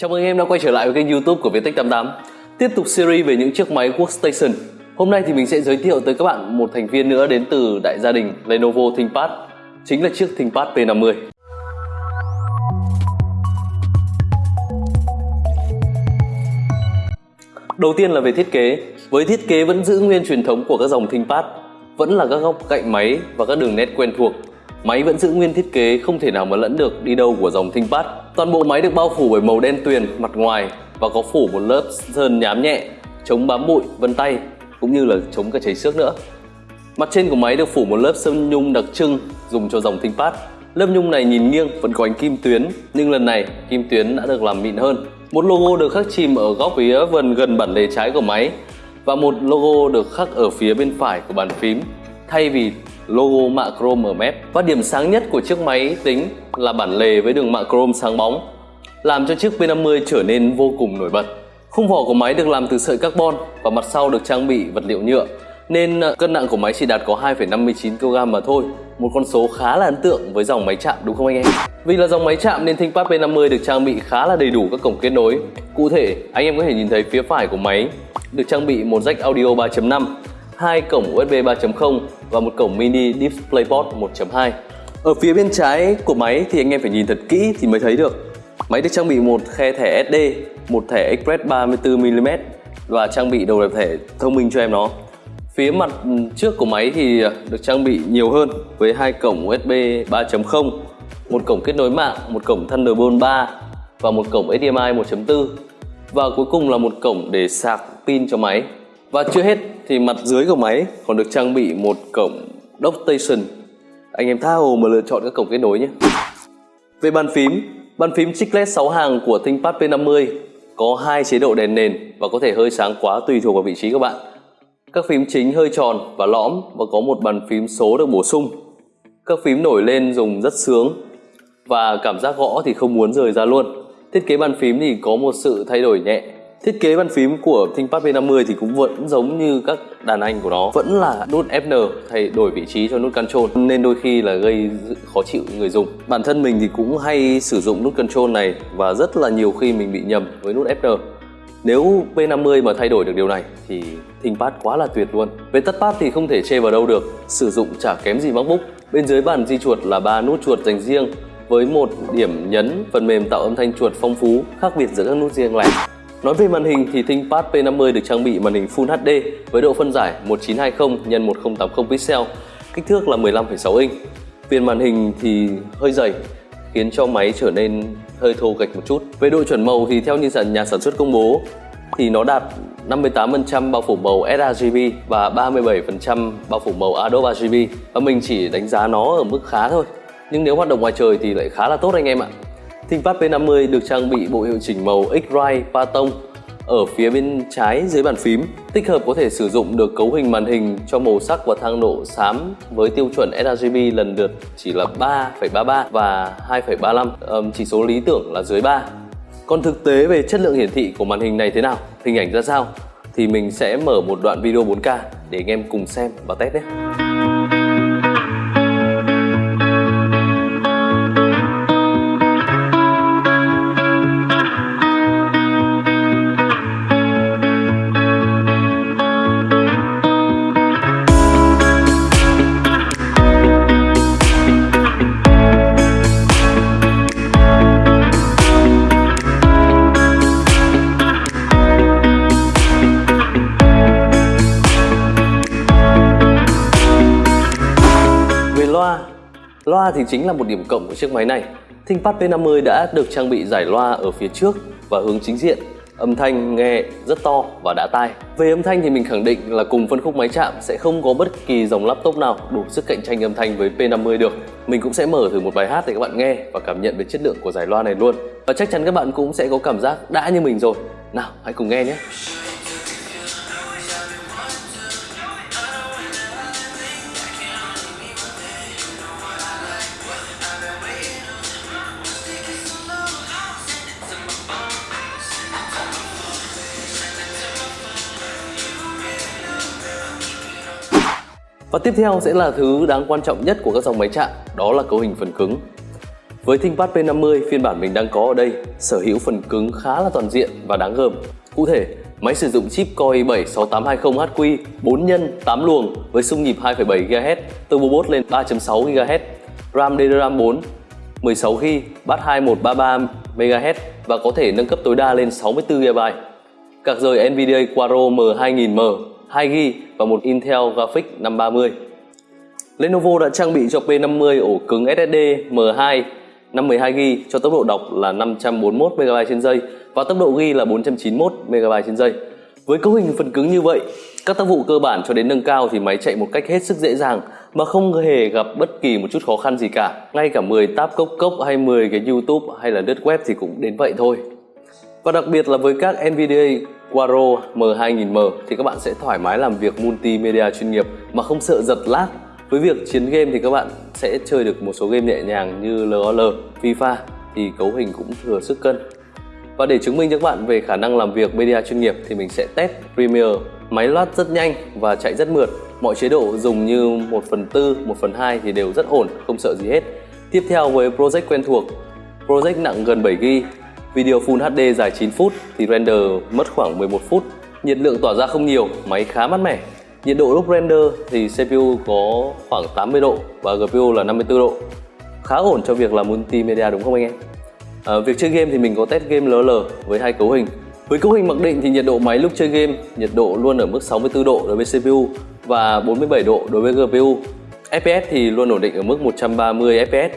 Chào mừng em đã quay trở lại với kênh youtube của Viettech88 Tiếp tục series về những chiếc máy workstation Hôm nay thì mình sẽ giới thiệu tới các bạn một thành viên nữa đến từ đại gia đình Lenovo ThinkPad, Chính là chiếc ThinkPad P50 Đầu tiên là về thiết kế. Với thiết kế vẫn giữ nguyên truyền thống của các dòng ThinkPad, Vẫn là các góc cạnh máy và các đường nét quen thuộc. Máy vẫn giữ nguyên thiết kế không thể nào mà lẫn được đi đâu của dòng ThinkPad. Toàn bộ máy được bao phủ bởi màu đen tuyền mặt ngoài và có phủ một lớp sơn nhám nhẹ, chống bám bụi, vân tay cũng như là chống cả cháy xước nữa. Mặt trên của máy được phủ một lớp sơn nhung đặc trưng dùng cho dòng ThinkPad. Lớp nhung này nhìn nghiêng vẫn có ánh kim tuyến nhưng lần này kim tuyến đã được làm mịn hơn. Một logo được khắc chìm ở góc phía gần gần bản lề trái của máy và một logo được khắc ở phía bên phải của bàn phím thay vì logo mạ chrome ở mép và điểm sáng nhất của chiếc máy tính là bản lề với đường mạ chrome sáng bóng làm cho chiếc P50 trở nên vô cùng nổi bật. Khung vỏ của máy được làm từ sợi carbon và mặt sau được trang bị vật liệu nhựa nên à, cân nặng của máy chỉ đạt có 2,59 kg mà thôi một con số khá là ấn tượng với dòng máy chạm đúng không anh em? Vì là dòng máy chạm nên ThinkPad P50 được trang bị khá là đầy đủ các cổng kết nối Cụ thể, anh em có thể nhìn thấy phía phải của máy được trang bị một jack audio 3.5 hai cổng USB 3.0 và một cổng mini DisplayPort 1.2. Ở phía bên trái của máy thì anh em phải nhìn thật kỹ thì mới thấy được. Máy được trang bị một khe thẻ SD, một thẻ Express 34mm và trang bị đầu đẹp thẻ thông minh cho em nó. Phía mặt ừ, trước của máy thì ờ, được trang bị nhiều hơn với hai cổng USB 3.0, một cổng kết nối mạng, một cổng Thunderbolt 3 và một cổng HDMI 1.4 và cuối cùng là một cổng để sạc pin cho máy. Và chưa hết thì mặt dưới của máy còn được trang bị một cổng dock station. Anh em tha hồ mà lựa chọn các cổng kết nối nhé. Về bàn phím, bàn phím chiclet 6 hàng của ThinkPad P50 có hai chế độ đèn nền và có thể hơi sáng quá tùy thuộc vào vị trí các bạn. Các phím chính hơi tròn và lõm và có một bàn phím số được bổ sung. Các phím nổi lên dùng rất sướng và cảm giác gõ thì không muốn rời ra luôn. Thiết kế bàn phím thì có một sự thay đổi nhẹ Thiết kế bàn phím của ThinkPad P50 thì cũng vẫn giống như các đàn anh của nó Vẫn là nút Fn thay đổi vị trí cho nút Control Nên đôi khi là gây khó chịu người dùng Bản thân mình thì cũng hay sử dụng nút Control này Và rất là nhiều khi mình bị nhầm với nút Fn nếu P50 mà thay đổi được điều này thì ThinkPad quá là tuyệt luôn. Về touchpad thì không thể chê vào đâu được, sử dụng chả kém gì MacBook. Bên dưới bàn di chuột là ba nút chuột dành riêng với một điểm nhấn phần mềm tạo âm thanh chuột phong phú khác biệt giữa các nút riêng lẻ. Nói về màn hình thì ThinkPad P50 được trang bị màn hình Full HD với độ phân giải 1920 x 1080 pixel, kích thước là 15,6 inch. Viền màn hình thì hơi dày khiến cho máy trở nên hơi thô gạch một chút. Về độ chuẩn màu thì theo như nhà sản xuất công bố thì nó đạt 58% bao phủ màu sRGB và 37% bao phủ màu Adobe RGB và mình chỉ đánh giá nó ở mức khá thôi. Nhưng nếu hoạt động ngoài trời thì lại khá là tốt anh em ạ. ThinkPad P50 được trang bị bộ hiệu chỉnh màu X-Rite Patong ở phía bên trái dưới bàn phím. Tích hợp có thể sử dụng được cấu hình màn hình cho màu sắc và thang độ xám với tiêu chuẩn sRGB lần lượt chỉ là 3,33 và 2,35, chỉ số lý tưởng là dưới 3. Còn thực tế về chất lượng hiển thị của màn hình này thế nào, hình ảnh ra sao thì mình sẽ mở một đoạn video 4K để anh em cùng xem và test nhé. Loa thì chính là một điểm cộng của chiếc máy này. ThinkPad P50 đã được trang bị giải loa ở phía trước và hướng chính diện. Âm thanh nghe rất to và đã tai. Về âm thanh thì mình khẳng định là cùng phân khúc máy chạm sẽ không có bất kỳ dòng laptop nào đủ sức cạnh tranh âm thanh với P50 được. Mình cũng sẽ mở thử một bài hát để các bạn nghe và cảm nhận về chất lượng của giải loa này luôn. Và chắc chắn các bạn cũng sẽ có cảm giác đã như mình rồi. Nào, hãy cùng nghe nhé. Và tiếp theo sẽ là thứ đáng quan trọng nhất của các dòng máy chạm, đó là cấu hình phần cứng. Với ThinkPad P50 phiên bản mình đang có ở đây sở hữu phần cứng khá là toàn diện và đáng gờm. Cụ thể, máy sử dụng chip Core i7 6820HQ 4 x 8 luồng với xung nhịp 2.7 GHz, turbo boost lên 3.6 GHz, RAM DDR4 16GB, bass 2133 MHz và có thể nâng cấp tối đa lên 64 GB. Card rời Nvidia Quadro M2000M 2GB và một Intel Graphics 530. Lenovo đã trang bị cho P50 ổ cứng SSD M2 512GB cho tốc độ đọc là 541MB trên giây và tốc độ ghi là 491MB trên giây. Với cấu hình phần cứng như vậy, các tác vụ cơ bản cho đến nâng cao thì máy chạy một cách hết sức dễ dàng mà không hề gặp bất kỳ một chút khó khăn gì cả. Ngay cả 10 tab cốc cốc hay 10 cái YouTube hay là lướt web thì cũng đến vậy thôi. Và đặc biệt là với các Nvidia Quadro M2000M thì các bạn sẽ thoải mái làm việc multimedia chuyên nghiệp mà không sợ giật lag với việc chiến game thì các bạn sẽ chơi được một số game nhẹ nhàng như LOL, FIFA thì cấu hình cũng thừa sức cân. Và để chứng minh cho các bạn về khả năng làm việc media chuyên nghiệp thì mình sẽ test Premiere. Máy loát rất nhanh và chạy rất mượt. Mọi chế độ dùng như 1 phần 4, 1 phần 2 thì đều rất ổn, không sợ gì hết. Tiếp theo với project quen thuộc. Project nặng gần 7GB, video Full HD dài 9 phút thì render mất khoảng 11 phút. Nhiệt lượng tỏa ra không nhiều, máy khá mát mẻ, Nhiệt độ lúc render thì CPU có khoảng 80 độ và GPU là 54 độ. Khá ổn cho việc làm multimedia đúng không anh em? À, việc chơi game thì mình có test game LL với hai cấu hình. Với cấu hình mặc định thì nhiệt độ máy lúc chơi game nhiệt độ luôn ở mức 64 độ đối với CPU và 47 độ đối với GPU FPS thì luôn ổn định ở mức 130 FPS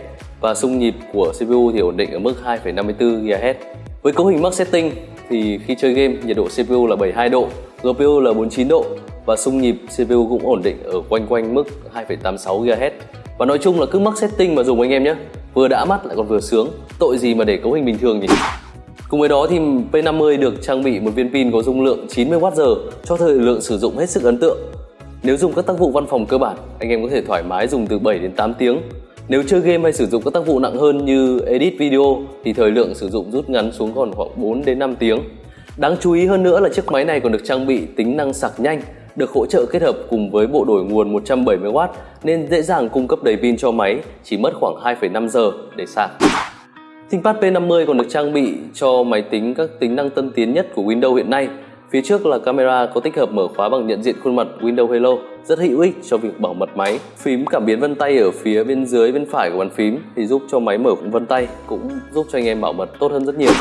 và xung nhịp của CPU thì ổn định ở mức 2,54 GHz. Với cấu hình max setting thì khi chơi game nhiệt độ CPU là 72 độ, GPU là 49 độ và xung nhịp CPU cũng ổn định ở quanh quanh mức 2,86 GHz. Và nói chung là cứ mắc setting mà dùng anh em nhé. Vừa đã mắt lại còn vừa sướng. Tội gì mà để cấu hình bình thường nhỉ? Cùng với đó thì P50 được trang bị một viên pin có dung lượng 90Wh cho thời lượng sử dụng hết sức ấn tượng. Nếu dùng các tác vụ văn phòng cơ bản, anh em có thể thoải mái dùng từ 7 đến 8 tiếng. Nếu chơi game hay sử dụng các tác vụ nặng hơn như edit video thì thời lượng sử dụng rút ngắn xuống còn khoảng 4 đến 5 tiếng. Đáng chú ý hơn nữa là chiếc máy này còn được trang bị tính năng sạc nhanh được hỗ trợ kết hợp cùng với bộ đổi nguồn 170W nên dễ dàng cung cấp đầy pin cho máy, chỉ mất khoảng 2,5 giờ để sạc. ThinkPad P50 còn được trang bị cho máy tính các tính năng tân tiến nhất của Windows hiện nay. Phía trước là camera có tích hợp mở khóa bằng nhận diện khuôn mặt Windows Hello, rất hữu ích cho việc bảo mật máy. Phím cảm biến vân tay ở phía bên dưới bên phải của bàn phím thì giúp cho máy mở vân tay, cũng giúp cho anh em bảo mật tốt hơn rất nhiều.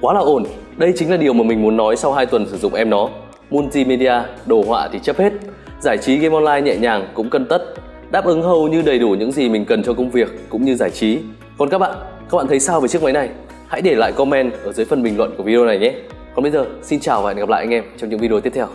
Quá là ổn, đây chính là điều mà mình muốn nói sau 2 tuần sử dụng em nó multimedia, đồ họa thì chấp hết, giải trí game online nhẹ nhàng cũng cân tất, đáp ứng hầu như đầy đủ những gì mình cần cho công việc cũng như giải trí. Còn các bạn, các bạn thấy sao về chiếc máy này? Hãy để lại comment ở dưới phần bình luận của video này nhé. Còn bây giờ, xin chào và hẹn gặp lại anh em trong những video tiếp theo.